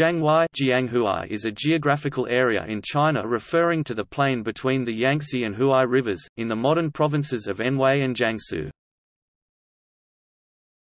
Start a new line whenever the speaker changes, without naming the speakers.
Jianghuai is a geographical area in China referring to the plain between the Yangtze and Huai rivers, in the modern provinces of Anhui and Jiangsu.